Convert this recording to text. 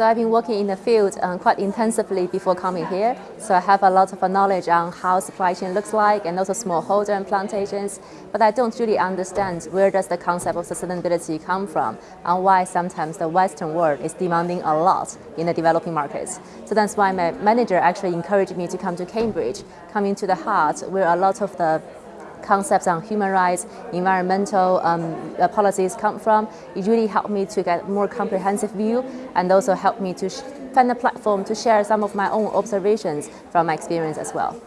So I've been working in the field um, quite intensively before coming here. So I have a lot of knowledge on how supply chain looks like and also smallholder and plantations. But I don't really understand where does the concept of sustainability come from and why sometimes the Western world is demanding a lot in the developing markets. So that's why my manager actually encouraged me to come to Cambridge, coming to the heart where a lot of the concepts on human rights, environmental um, uh, policies come from. It really helped me to get more comprehensive view and also helped me to find a platform to share some of my own observations from my experience as well.